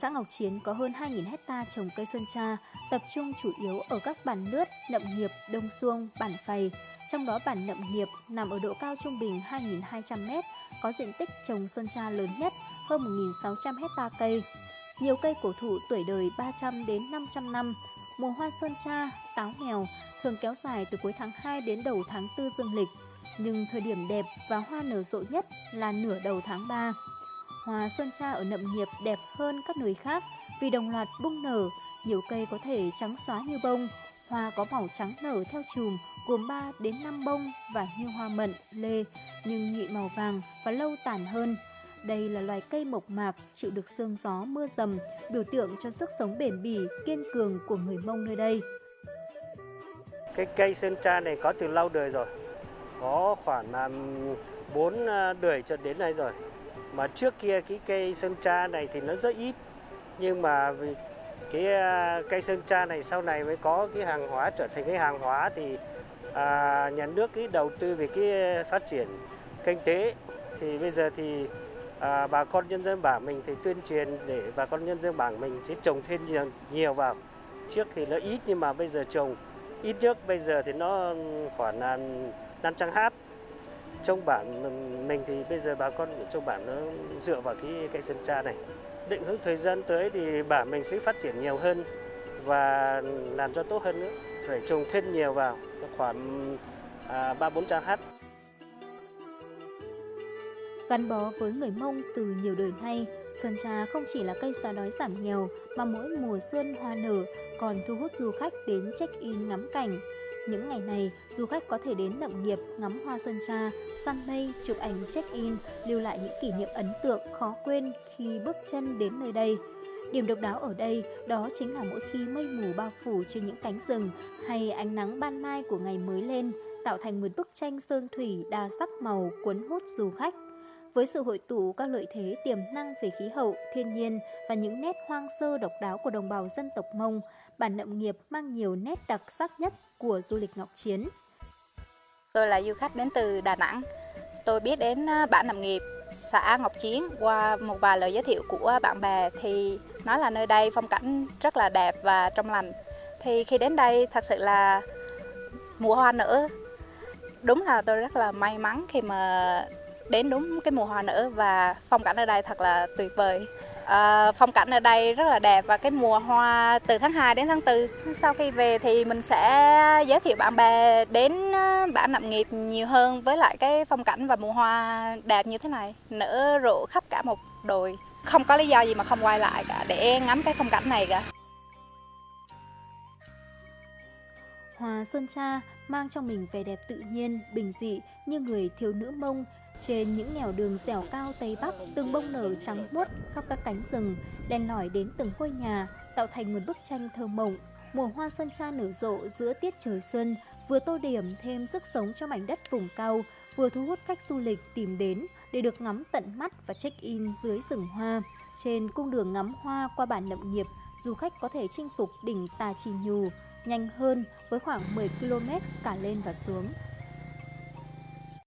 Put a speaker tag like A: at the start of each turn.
A: xã Ngọc Chiến có hơn 2.000 hecta trồng cây sơn tra, tập trung chủ yếu ở các bản lướt, nậm nghiệp, đông xuông, bản phầy. Trong đó bản nậm nghiệp nằm ở độ cao trung bình 2.200m, có diện tích trồng sơn tra lớn nhất, hơn 1.600 hecta cây. Nhiều cây cổ thụ tuổi đời 300 đến 500 năm. Mùa hoa sơn tra, táo mèo thường kéo dài từ cuối tháng 2 đến đầu tháng 4 dương lịch. Nhưng thời điểm đẹp và hoa nở rộ nhất là nửa đầu tháng 3. Hoa sơn tra ở nậm nghiệp đẹp hơn các nơi khác vì đồng loạt bung nở, nhiều cây có thể trắng xóa như bông, hoa có màu trắng nở theo chùm gồm 3 đến 5 bông và như hoa mận, lê nhưng nhụy màu vàng và lâu tàn hơn. Đây là loài cây mộc mạc chịu được sương gió mưa dầm, biểu tượng cho sức sống bền bỉ, kiên cường của người Mông nơi đây.
B: Cái cây sơn tra này có từ lâu đời rồi, có khoảng 4 đời à, cho đến nay rồi. Mà trước kia cái cây sơn tra này thì nó rất ít, nhưng mà cái à, cây sơn tra này sau này mới có cái hàng hóa trở thành cái hàng hóa thì à, nhà nước cái đầu tư về cái phát triển kinh tế. Thì bây giờ thì à, bà con nhân dân bản mình thì tuyên truyền để bà con nhân dân bản mình sẽ trồng thêm nhiều, nhiều vào. Trước thì nó ít nhưng mà bây giờ trồng. Ít nhất bây giờ thì nó khoảng là 500 hát trong bản mình thì bây giờ bà con trong bản nó dựa vào cái cây sơn tra này. Định hướng thời gian tới thì bản mình sẽ phát triển nhiều hơn và làm cho tốt hơn nữa. Phải trồng thêm nhiều vào khoảng à, ba bốn trăm hát.
A: Gắn bó với người Mông từ nhiều đời nay, Sơn Trà không chỉ là cây xóa đói giảm nghèo mà mỗi mùa xuân hoa nở còn thu hút du khách đến check-in ngắm cảnh. Những ngày này, du khách có thể đến nậm nghiệp ngắm hoa sơn tra, săn mây, chụp ảnh check-in, lưu lại những kỷ niệm ấn tượng khó quên khi bước chân đến nơi đây. Điểm độc đáo ở đây đó chính là mỗi khi mây mù bao phủ trên những cánh rừng hay ánh nắng ban mai của ngày mới lên, tạo thành một bức tranh sơn thủy đa sắc màu cuốn hút du khách. Với sự hội tụ các lợi thế tiềm năng về khí hậu, thiên nhiên và những nét hoang sơ độc đáo của đồng bào dân tộc Mông, bản nậm nghiệp mang nhiều nét đặc sắc nhất của du lịch Ngọc Chiến.
C: Tôi là du khách đến từ Đà Nẵng. Tôi biết đến à, bản nậm nghiệp xã Ngọc Chiến qua một vài lời giới thiệu của bạn bè thì nói là nơi đây phong cảnh rất là đẹp và trong lành. Thì khi đến đây thật sự là mùa hoa nở. Đúng là tôi rất là may mắn khi mà đến đúng cái mùa hoa nở và phong cảnh ở đây thật là tuyệt vời. À, phong cảnh ở đây rất là đẹp và cái mùa hoa từ tháng 2 đến tháng 4. Sau khi về thì mình sẽ giới thiệu bạn bè đến ờ, bản nậm nghiệp nhiều hơn với lại cái phong cảnh và mùa hoa đẹp như thế này, nở rộ khắp cả một đồi. Không có lý do gì mà không quay lại cả để ngắm cái phong cảnh này cả.
A: Hoa Sơn Cha mang trong mình vẻ đẹp tự nhiên, bình dị như người thiếu nữ mông trên những nẻo đường dẻo cao Tây Bắc, từng bông nở trắng muốt khắp các cánh rừng, len lỏi đến từng ngôi nhà, tạo thành một bức tranh thơ mộng. Mùa hoa sơn tra nở rộ giữa tiết trời xuân, vừa tô điểm thêm sức sống cho mảnh đất vùng cao, vừa thu hút khách du lịch tìm đến để được ngắm tận mắt và check-in dưới rừng hoa. Trên cung đường ngắm hoa qua bản nậm nghiệp, du khách có thể chinh phục đỉnh Tà Trì Nhù nhanh hơn với khoảng 10 km cả lên và xuống.